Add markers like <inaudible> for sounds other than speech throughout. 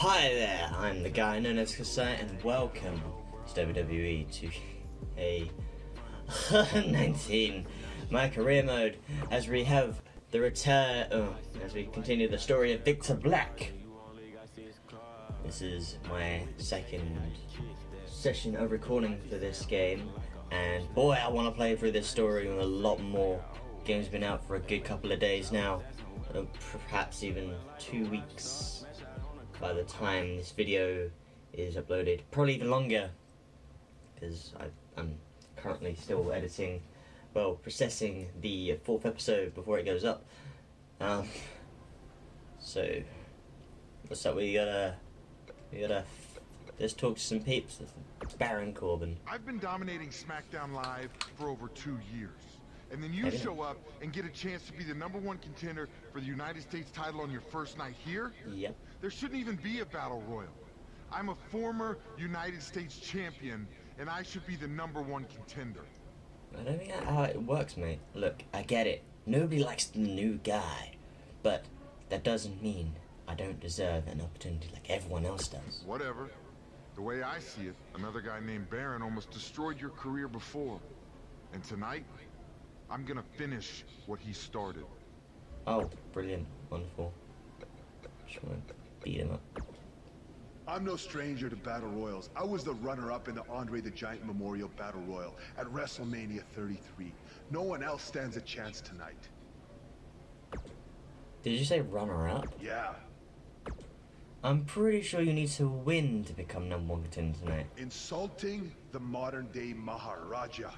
Hi there, I'm the guy known as Kasai, and welcome to WWE to a <laughs> 19 my career mode as we have the return oh, as we continue the story of Victor Black. This is my second session of recording for this game, and boy, I want to play through this story with a lot more. Game's been out for a good couple of days now, uh, perhaps even two weeks by the time this video is uploaded. Probably even longer, because I'm currently still editing, well, processing the fourth episode before it goes up. Um, so, what's up? We gotta, we gotta, let's talk to some peeps. Baron Corbin. I've been dominating SmackDown Live for over two years. And then you show up and get a chance to be the number one contender for the United States title on your first night here? Yep. There shouldn't even be a battle royal. I'm a former United States champion, and I should be the number one contender. I don't think that's how it works, mate. Look, I get it. Nobody likes the new guy. But that doesn't mean I don't deserve an opportunity like everyone else does. Whatever. The way I see it, another guy named Baron almost destroyed your career before. And tonight, I'm gonna finish what he started. Oh, brilliant. Wonderful. Just wanna beat him up. I'm no stranger to Battle Royals. I was the runner-up in the Andre the Giant Memorial Battle Royal at WrestleMania 33. No one else stands a chance tonight. Did you say runner up? Yeah, I'm pretty sure you need to win to become number one contender tonight. insulting the modern-day Maharaja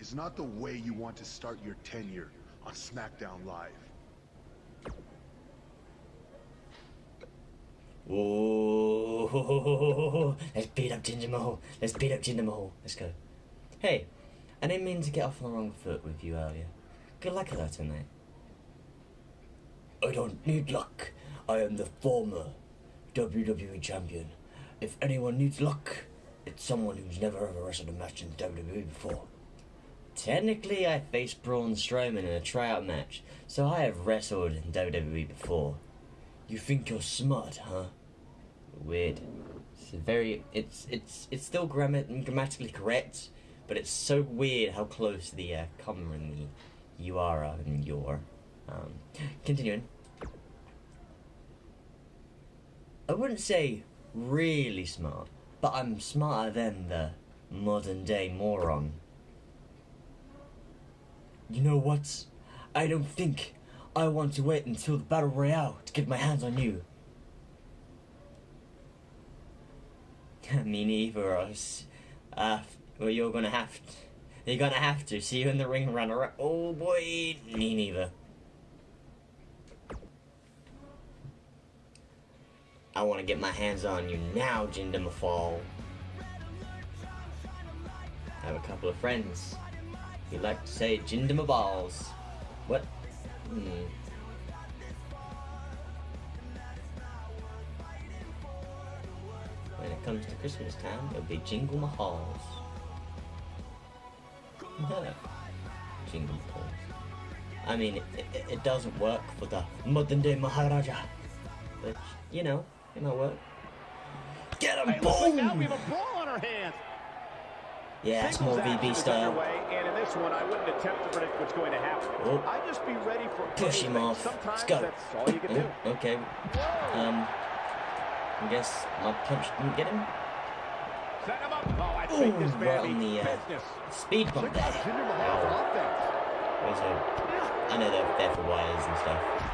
is not the way you want to start your tenure on SmackDown Live. Whoa! Let's beat up Jinder Mahal. Let's beat up Jinder Mahal. Let's go. Hey, I didn't mean to get off on the wrong foot with you earlier. Good luck with that tonight. I don't need luck. I am the former WWE champion. If anyone needs luck, it's someone who's never ever wrestled a match in WWE before. Technically, I faced Braun Strowman in a tryout match, so I have wrestled in WWE before. You think you're smart, huh? Weird. It's very. It's it's it's still grammar, grammatically correct, but it's so weird how close the uh, comma and the you are and your. Um, continuing. I wouldn't say really smart, but I'm smarter than the modern day moron. You know what? I don't think I want to wait until the battle royale to get my hands on you. <laughs> Me neither. Us. Uh, well, you're gonna have to. You're gonna have to. See you in the ring, runner. Oh boy, me neither. I want to get my hands on you now, Jinder Mahal. I have a couple of friends. Who like to say Jinder Mahals. What? Hmm. When it comes to Christmas time, it'll be Jingle Mahals. Jingle Mahals. I mean, it, it, it doesn't work for the modern day Maharaja. But, you know, it might work. Get him! Hey, like now Boom! we have a brawl on our hands. Yeah, it's more VB style. and in this one, I wouldn't attempt to predict what's going to happen. Oh. I'd just be ready for Push him off. Sometimes Let's go. that's all you can do. Oh, okay. Um, I guess my punch didn't get him. Set him up. Oh, I think Ooh, this right on the, uh. Speed bump there. Jinder Mahal's offense. Where's the... I know they're there for wires and stuff.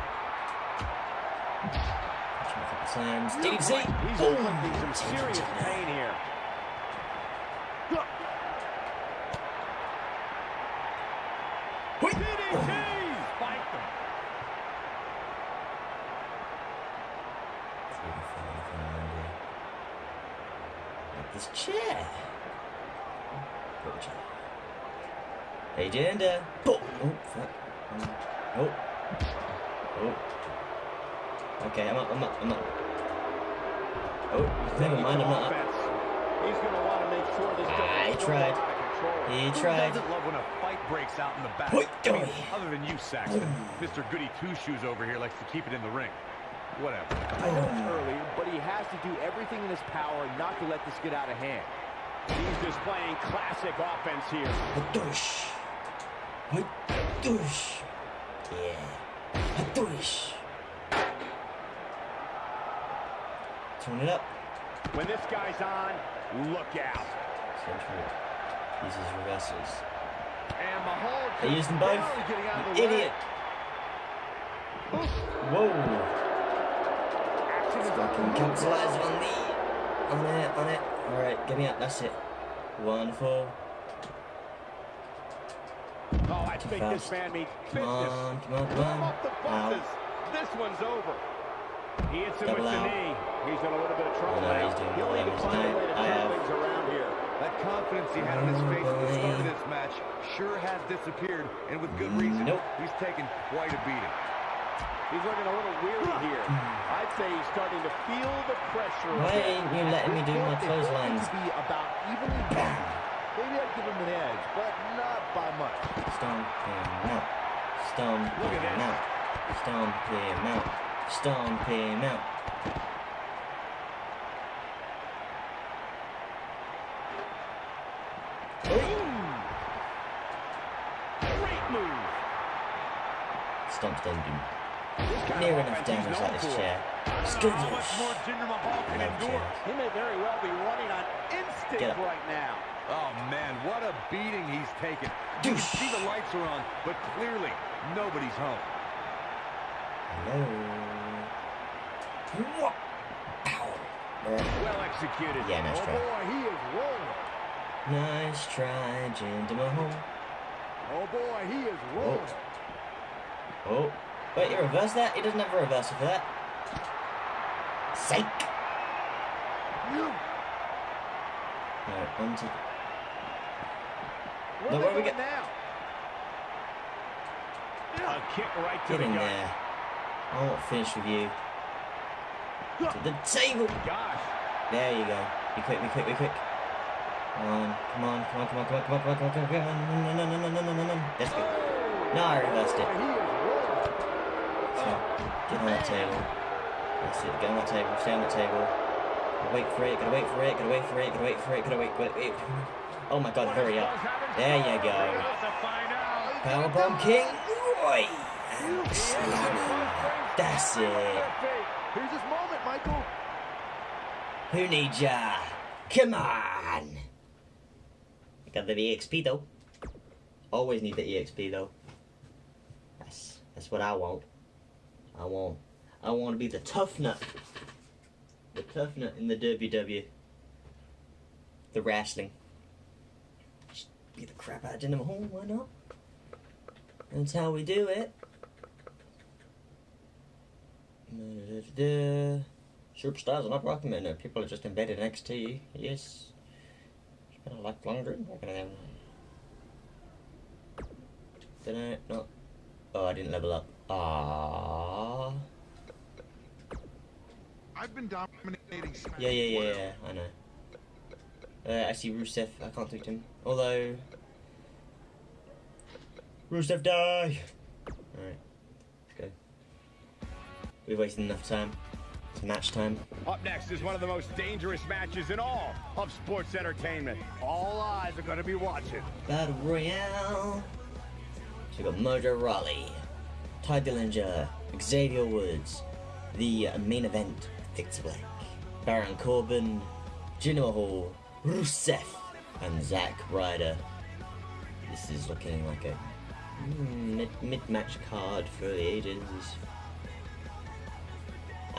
A. DDT! He's Boom! inflicting some serious pain here. Wait. DDT! Spiked him. See if I can find anything around here. Like this chair. Put the chair. Hey, Jinder. Boom! Oh, fuck. Um, Oh. Oh. Okay, I'm up, I'm up, I'm up. Oh, never mind, I'm not. He's going to want to make sure this Ah, he tried. out of control. He tried. doesn't love when a fight breaks out in the back? I mean, other than you, Saxton. Mr. Goody Two Shoes over here likes to keep it in the ring. Whatever. I know it's early, but he has to do everything in his power not to let this get out of hand. He's displaying classic offense here. Hadosh. Hadosh. Yeah. Hadosh. Turn it up. When this guy's on, look out. Central. Uses reversals. And Mahal They used them both. the idiot. Whoa. Action is Fucking on. capitalize on the. On it, on it. Alright, get me up. That's it. Wonderful. Oh, I Too think fast. this man means Come business. on, come on, come Come on. off the Ow. This one's over. He hits him Double with the out. knee. He's in a little bit of trouble now. He'll need to find a way to tonight. Turn things around here. That confidence he had on his face at the start of this match sure has disappeared, and with good reason. Nope. He's taken quite a beating. He's looking a little weary here. I'd say he's starting to feel the pressure. Why ain't you letting me do my They both clotheslines? to be about evenly balanced. Maybe I'd give him an edge, but not by much. Stomp him out. Stomp Look at him this. out. Stomp him out. Stomp him out. Great move. Stomps don't do near enough offense he's damage known like this chair. How much Skirmish. more Jinder Mahal can Love endure? chairs. He may very well be running on instinct Get up. right now. Oh, man, what a beating he's taken. You can see the lights are on, but clearly nobody's home. Hello. Whoa. Well executed. Yeah, nice oh try. boy, he is rolling. Nice try, Jinder Mahal. Oh boy, he is Oh. rolling. Oh. Wait, you reverse that? He doesn't have a reversal for that. Sake. Right, on to... Where No, are where we get- now? A kick right to Get the in gut. there. I won't finish with you. To the table. Gosh. There you go. Be quick, be quick, be quick. Come on, come on, come on, come on, come on, come on, come on, come on, come on, come on. No, no, no, no, no, no, no, no. That's good. No, oh. I reversed it. Boy, he is rolling. So, get on that table. That's it, get on that table, stay on the table. Gotta wait for it, gotta wait for it, gotta wait for it, gotta wait for it, gotta wait it. wait. <laughs> Oh my god, hurry up. There you go. About to find out. Powerbomb King Roy! And slam him. That's it. Here's his moment, Michael. Who needs ya? Come on! Got the EXP though. Always need the EXP though. That's that's what I want. I want I want to be the tough nut. The tough nut in the WW. The wrestling. Just be the crap out of Jinder Mahal, why not? That's how we do it. Da-da-da-da. Superstars are not welcome recommended. People are just embedded in NXT. Yes. It's been a dream. We're gonna have. Did I not? Oh, I didn't level up. Ah. I've been dominating. Yeah, yeah, yeah, yeah. I know. Uh, I see Rusev. I can't talk to him. Although. Rusev die! Alright. Let's go. We've wasted enough time. Match time. Up next is one of the most dangerous matches in all of sports entertainment. All eyes are going to be watching. Battle Royale. So we got Mojo Rawley, Tye Dillinger, Xavier Woods, the main event, Victor Black, Baron Corbin, Jinder Mahal, Rusev, and Zack Ryder. This is looking like a mm, mid mid-match card for the ages.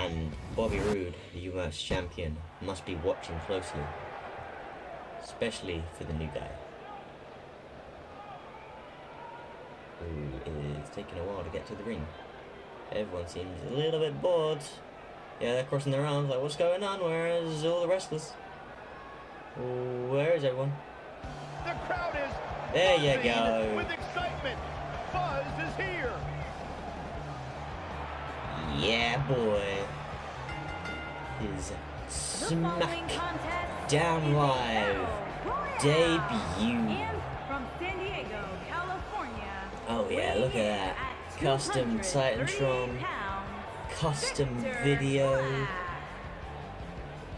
And Bobby Roode, the US champion, must be watching closely, especially for the new guy. who is taking a while to get to the ring. Everyone seems a little bit bored. Yeah, they're crossing their arms like, what's going on? Where is all the wrestlers? Where is everyone? The crowd is There you go. with excitement. Buzz is here. Yeah, boy. His Smack Down Live debut. And from San Diego, California. Oh yeah, look at that. at Custom 238 Titantron. custom Victor video. Black.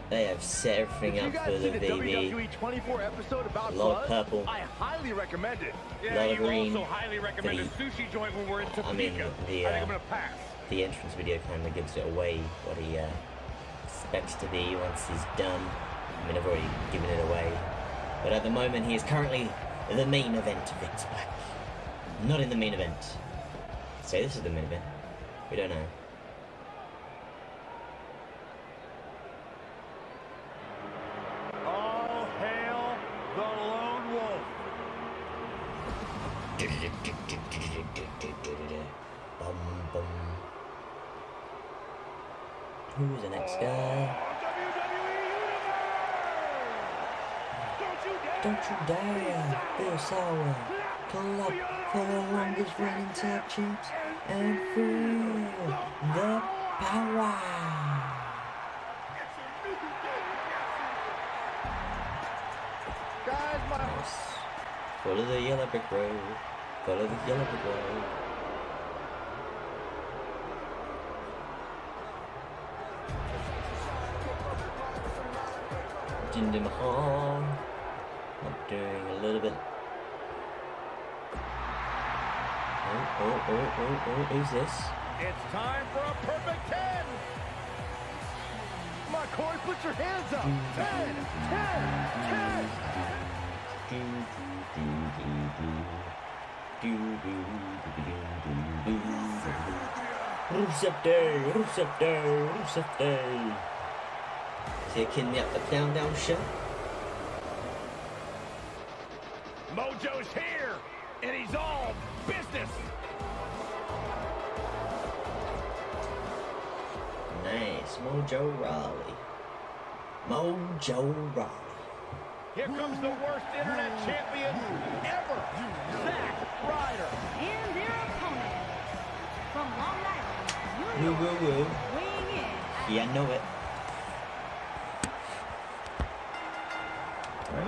They have set everything up for the the BB. WWE 24 episode about A lot of purple. I highly recommend it. Yeah, lot of you green, also highly recommend the- a sushi joint when we're in Topeka. I mean, the, I think uh, I'm gonna pass. The entrance video kind of gives it away what he uh, expects to be once he's done. I mean, I've already given it away. But at the moment, he is currently the main event of. Not in the main event. Say this is the main event. We don't know. Guys, my Nice. Follow the yellow brick road. Follow the yellow brick road. Jinder Mahal. I'm doing a little bit. Oh, oh, oh, oh, oh, who's this? It's time for a perfect 10. Come on, Corey, put your hands up. 10, 10, 10. Do, do, do, do. Do, do, do, do, do, do, do. Rusev Day, Rusev Day, Rusev Day. Taking me up the down, down show. Mojo's here, and he's all business. Nice, Mojo Rawley. Mojo Rawley. Here comes the worst internet champion ever, Zack Ryder. And their opponent from Long Island, Woo New York, woo woo. weighing in Yeah, I know it.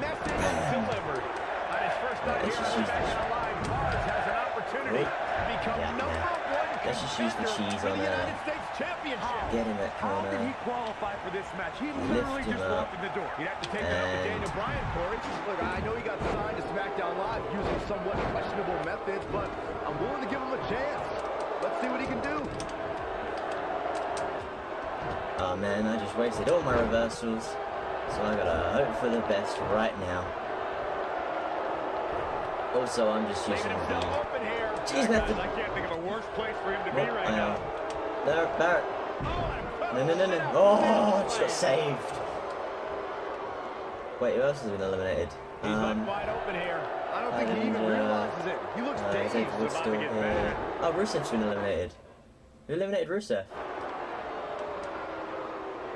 Message delivered. On his first night Let's here just in use Smash this. Live, Buzz has an opportunity Wait. to become Yeah, number yeah. one Let's just use the cheese on the there. United States Championship. Get in that How did he qualify for this match? He Lift literally just up. walked in the door. You'd have to take that up with Daniel Bryan, Corey. Look, I know he got signed to SmackDown Live using somewhat questionable methods, but I'm willing to give him a chance. Let's see what he can do. Oh man, I just wasted all my reversals. So I gotta hope for the best right now. Also, I'm just using the. open here. Cheese I can't think of a worse place for him to be right I now. There, Barrett. No, no, no, no. Oh, just got saved. Wait, who else has been eliminated? He's Um, wide open here. I don't think he even uh, realizes it. He looks uh, dazed. Xavier still here. bad. Oh, Rusev's been eliminated. Who eliminated Rusev?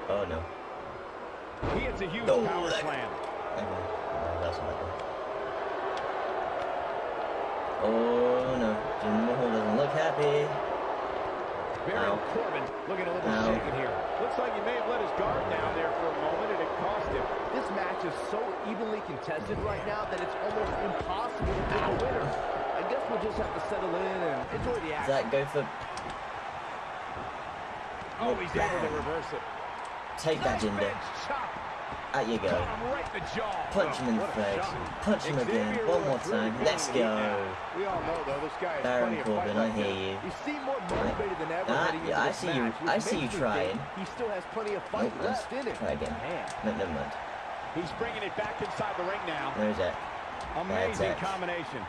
Oh no. He hits a huge power that- slam. Okay. No, that's not good. Oh no. Jim Mahal doesn't look happy. Baron Ow. Corbin looking a little Ow. shaken here. Looks like he may have let his guard down there for a moment, and it cost him. This match is so evenly contested right now that it's almost impossible to pick a winner. I guess we'll just have to settle in and enjoy the Does action. that go for Oh, he's able to reverse it. take that Jinder? Bench. Out you go. Caught him right in the jaw. Punch him in the face. Punch him again. One more time. Let's go. We all know, though, this guy has Baron plenty of fight Corbin, I hear you. You seem more motivated than ever Ah, yeah, I see you- I see you trying. He still has plenty of fight Nope, let's left in him. try again. No, never mind. He's bringing it back inside the ring now. There's that. Amazing combination.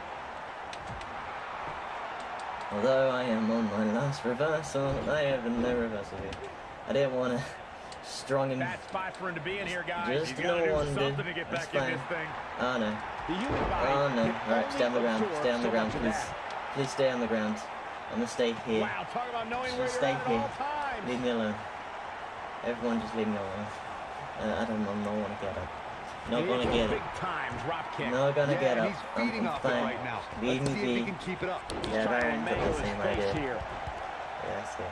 Although I am on my last reversal, I have no reversal here. I didn't want to strong him. Bad spot for him to be in here, guys. Just to no one something to get That's back in fine. this thing. Oh no. The human body Oh no. Alright, stay on the ground. Stay on the ground, please. Please stay on the ground. I'm gonna stay here. Wow, talk about knowing where stay here. all. Leave me alone. Everyone just leave me alone. Uh, I don't, I'm not wanna get up. Not gonna get up. time drop kick. Not gonna Yeah, get and up. I'm, I'm it fine. right now. Leave Let's me see if he be. can keep it up. Yeah, to Baron got the same idea. here. Yeah, that's it.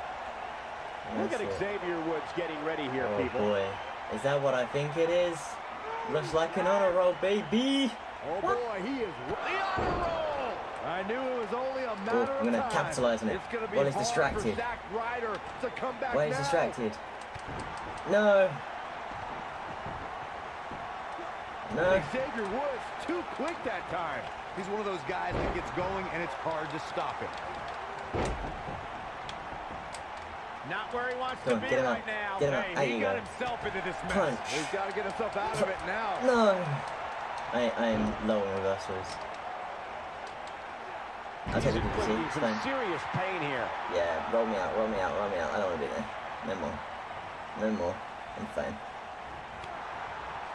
Look at Xavier Woods getting ready here, Oh people. boy. Is that what I think it is? Looks like an honor roll, baby! Oh boy, he is the honor roll. I knew it was only a matter I'm gonna of time. capitalize on it. Well, he's distracted. For Zack Ryder to come back Why he's distracted? No. No. Xavier Woods too quick that time. He's one of those guys that gets going and it's hard to stop him. Not where he wants Go to on, be get him right now. Get him up. Hey, There he you got go. himself into this mess. Punch. He's got to get himself out of it now. No. I, I am low on reversals. I'll take the inflicting It's fine. serious pain here. Yeah, roll me out, roll me out, roll me out. I don't want to be there. No more. No more. I'm fine.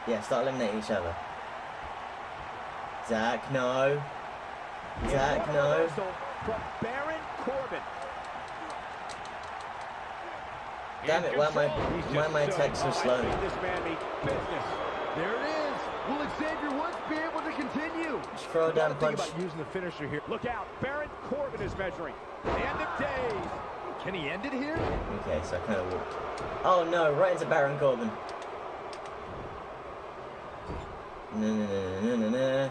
Yeah, start eliminating each other. Zack, no. Zack, no. From Baron Corbin. Damn it, why am I, why am my attacks so slow? think this man means business. There it is. Will Xavier Woods be able to continue? Just throw a down think punch. about using the finisher here. Look out, Baron Corbin is measuring. End of days. Can he end it here? Okay, so I kind of walked. Oh no, right into Baron Corbin. No, no, no, no, no, no.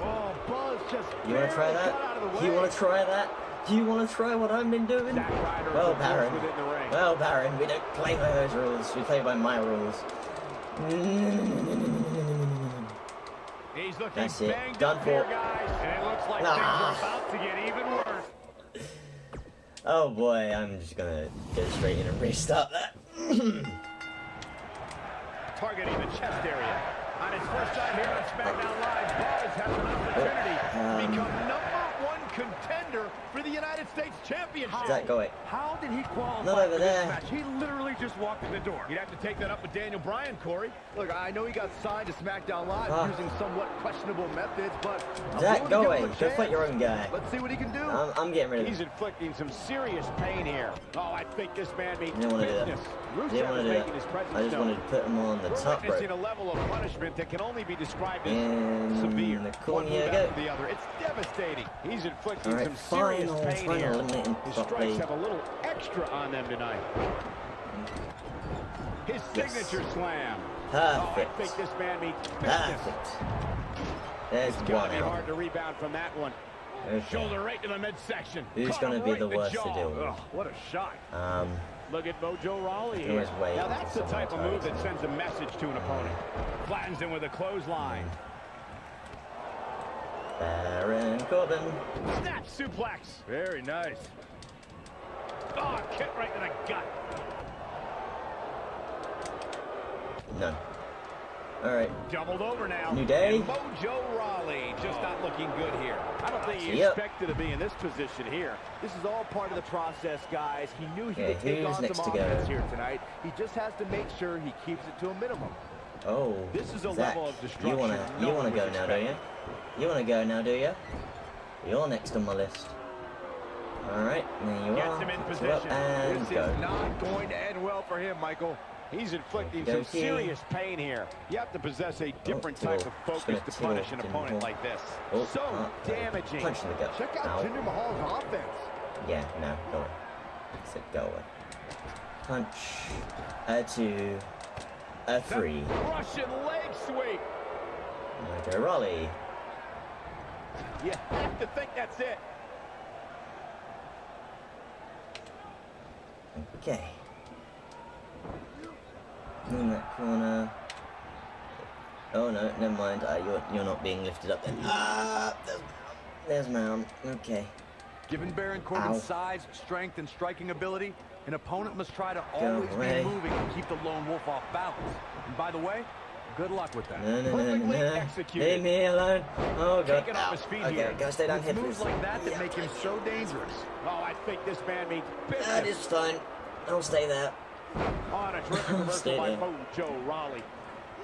Oh, Buzz just You want to try barely got out of the that? You want to try that? Do you want to try what I've been doing? Zack Ryder is Well, Baron. within the ring. Well, Baron, we don't play by those rules. We play by my rules. He's looking That's it. Done for. guys. And it looks like Nah. about to get even worse. Oh boy, I'm just gonna go straight in and restart that. Targeting the chest area. On his first time here on SmackDown Live, Buzz has an opportunity Um, to become number one contender for the United States Championship. Zack, go away. How did he qualify Not over for there. this match? He literally just walked in the door. You'd have to take that up with Daniel Bryan, Corey. Look, I know he got signed to SmackDown Live Ah. using somewhat questionable methods, but I'm Zack, willing go give away. him Go fight your own guy. Let's see what he can do. I'm, I'm getting rid of He's inflicting some serious pain here. Oh, I think this man means I didn't want to do that. business. I Rusev didn't want to do making that. I just known. wanted to put him on the We're top witnessing rope. a level of punishment that can only be described as In severe. the One corner move you after go. the other. It's devastating. He's inflicting Alright, some serious final, pain final here. His strikes have a little extra on them tonight. His Yes. signature slam. Oh, I Perfect. think this man means business. Perfect. There's It's one gotta be out. hard to rebound from that one. Okay. Shoulder right to the midsection. Who's Caught gonna be right the worst to deal with? Ugh, what a shot. Um, Look at Mojo Rawley here. Now that's the type of move that sends a message to an opponent. Flattens him with a clothesline. Baron Corbin. Snap suplex. Very nice. Oh, kick right to the gut. None. Alright. Doubled over now. New day. And Mojo Rawley just not looking good here. I don't think he See ya. expected to be in this position here. This is all part of the process, guys. He knew he Okay, could take on next some to go? offense here tonight. He just has to make sure he keeps it to a minimum. Oh, This is a Zack, level of you wanna you wanna go now, don't you? You wanna go now, do you? You're next on my list. All right, there you Gets are. him in position. and This go. is not going to end well for him, Michael. He's inflicting some serious pain here. You have to possess a different Oh, type oh, of focus gonna punish an opponent like this. Oh, so uh, damaging. Punch the gut. Check out. Jinder Mahal's offense. Yeah, no, go away. I said go away. Punch. A two. A three. Russian leg sweep. Mojo Rawley. You have to think that's it. Okay. In that corner. Oh no, never mind. Uh, you're you're not being lifted up then. Ah, there's, there's Mound. Okay. Given Baron Corbin's Ow. size, strength, and striking ability, an opponent must try to always be moving and keep the lone wolf off balance. And by the way, good luck with that. No, no, Perfectly no. executed. Leave me alone. Oh god. Taking off his feet okay, here. stay down It's here, moves like that that make him so dangerous. Oh, I think this man means That is fine. I'll stay there. On a terrific <laughs> reversal by. Mojo Rawley.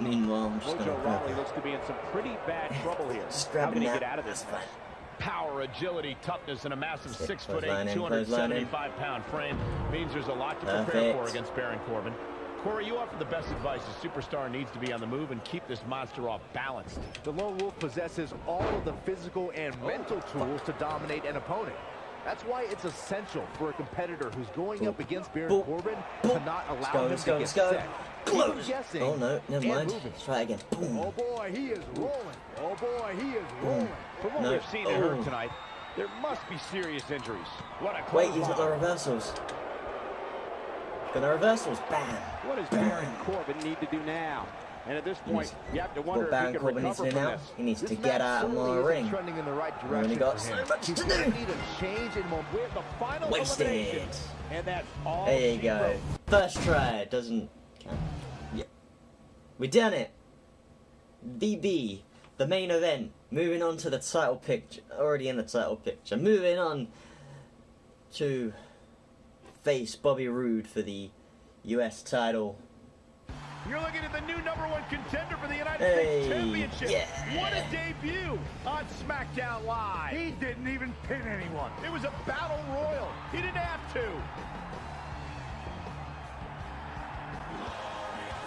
Meanwhile, I'm just gonna Mojo Rawley looks to be in some pretty bad <laughs> trouble here. Just How can he get out of this? That's fine. Power, agility, toughness, and a massive Stick, six foot clothesline eight, in, clothesline in. 275 pound frame means there's a lot to prepare Perfect. for against Baron Corbin. Corey, you offer the best advice. A superstar needs to be on the move and keep this monster off balance. The Lone Wolf possesses all of the physical and mental tools to dominate an opponent. That's why it's essential for a competitor who's going up against Baron Boop. Corbin Boop. to not allow go, him let's to go, get let's go. set. Close. guessing Oh no, never mind. moving. Let's try again. Boom. Oh boy, he is rolling. Oh boy, he is rolling. From what No. we've seen and heard Oh. tonight, there must be serious injuries. What a Wait, he's got the reversals. Got the reversals. Bam. What does Baron Corbin need to do now? And at this point, you have to wonder if Baron he can needs to recover do from now? this. He needs This to get out of certainly my isn't ring. trending in the right Only direction got so much He's to gonna do. need a change in momentum. With the final Wasted. elimination. And that's all There you go. wrote. First try. Doesn't count. Yeah. We done it. VB. The main event. Moving on to the title picture. Already in the title picture. Moving on to face Bobby Roode for the US title. You're looking at the new number one contender for the United Hey, States Championship. yeah. What a debut on SmackDown Live. He didn't even pin anyone. It was a battle royal. He didn't have to.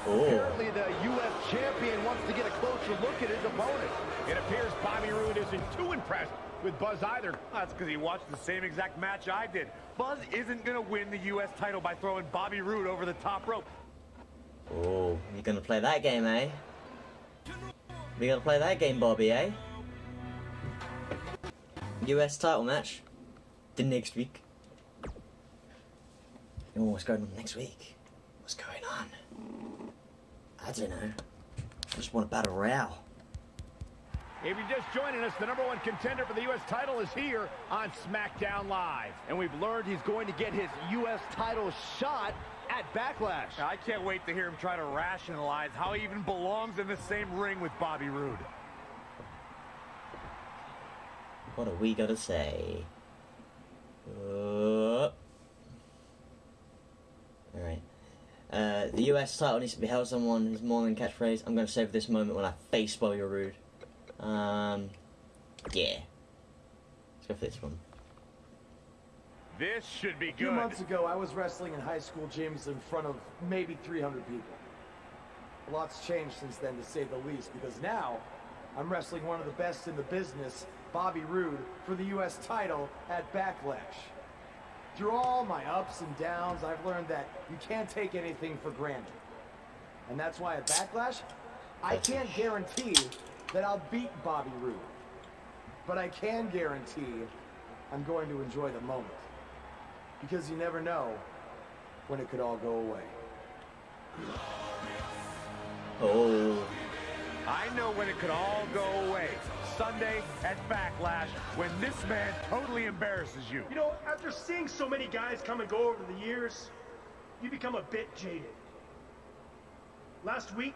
Oh. Apparently, the U.S. champion wants to get a closer look at his opponent. It appears Bobby Roode isn't too impressed with Buzz either. That's because he watched the same exact match I did. Buzz isn't going to win the U.S. title by throwing Bobby Roode over the top rope. Oh, you're gonna play that game, eh? You're gonna play that game, Bobby, eh? US title match. The next week. Oh, what's going on next week? What's going on? I don't know. I just want a battle royale. If you're just joining us, the number one contender for the U.S. title is here on SmackDown Live. And we've learned he's going to get his U.S. title shot at Backlash. I can't wait to hear him try to rationalize how he even belongs in the same ring with Bobby Roode. What are we gonna say? Uh, Alright. Uh, the US title needs to be held someone who's more than catchphrase. I'm gonna save this moment when I face Bobby Roode. Um, yeah. Let's go for this one. This should be A few months ago, I was wrestling in high school gyms in front of maybe 300 people. A lot's changed since then, to say the least, because now I'm wrestling one of the best in the business, Bobby Roode, for the U.S. title at Backlash. Through all my ups and downs, I've learned that you can't take anything for granted. And that's why at Backlash, I can't guarantee that I'll beat Bobby Roode. But I can guarantee I'm going to enjoy the moment. Because you never know when it could all go away. Oh, I know when it could all go away. Sunday at Backlash, when this man totally embarrasses you. You know, after seeing so many guys come and go over the years, you become a bit jaded. Last week,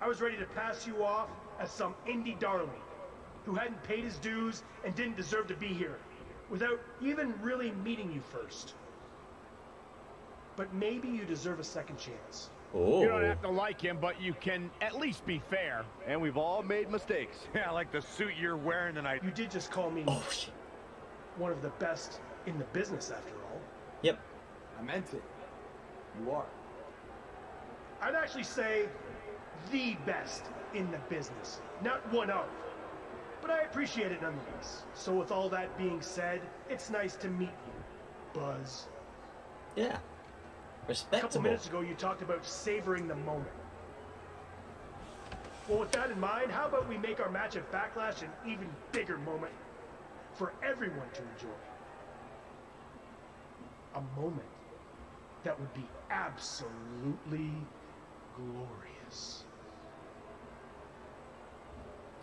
I was ready to pass you off as some indie darling who hadn't paid his dues and didn't deserve to be here without even really meeting you first. But maybe you deserve a second chance. oh. You don't have to like him, but you can at least be fair. And we've all made mistakes. <laughs> Yeah, like the suit you're wearing tonight. You did just call me Oh shit. one of the best in the business after all. Yep. I meant it. You are. I'd actually say the best in the business, not one of. But I appreciate it nonetheless. So with all that being said, it's nice to meet you, Buzz. Yeah. Respectable. A couple minutes ago, you talked about savoring the moment. Well, with that in mind, how about we make our match at Backlash an even bigger moment for everyone to enjoy? A moment that would be absolutely glorious.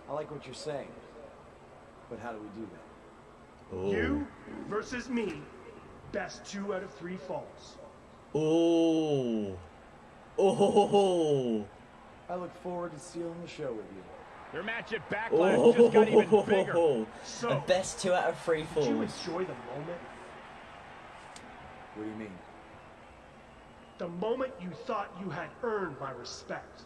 I like what you're saying. But how do we do that? Oh. You versus me, best two out of three falls. Oh. Oh. I look forward to sealing the show with you. Their match at Backlash oh. just got even bigger. Oh. So- A best two out of three falls. Did you enjoy the moment? What do you mean? The moment you thought you had earned my respect.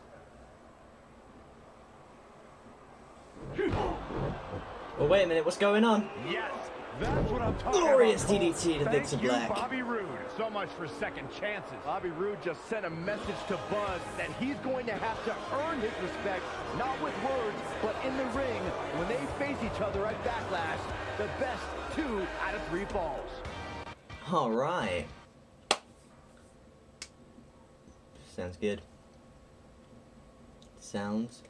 Oh wait a minute, what's going on? Yes, that's what I'm talking Glorious about. Glorious DDT to Thank Victor you, Black. Bobby Roode. So much for second chances. Bobby Roode just sent a message to Buzz that he's going to have to earn his respect, not with words, but in the ring when they face each other at Backlash. The best two out of three falls. Alright. Sounds good. sounds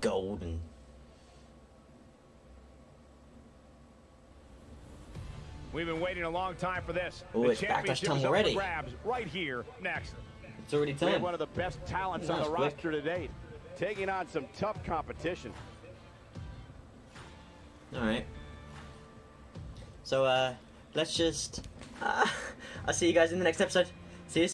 golden. We've been waiting a long time for this. Oh, the it's championship time is already. grabs right here next. It's already time. one of the best talents on the quick. roster to date, taking on some tough competition. Alright. So, uh, let's just. Uh, <laughs> I'll see you guys in the next episode.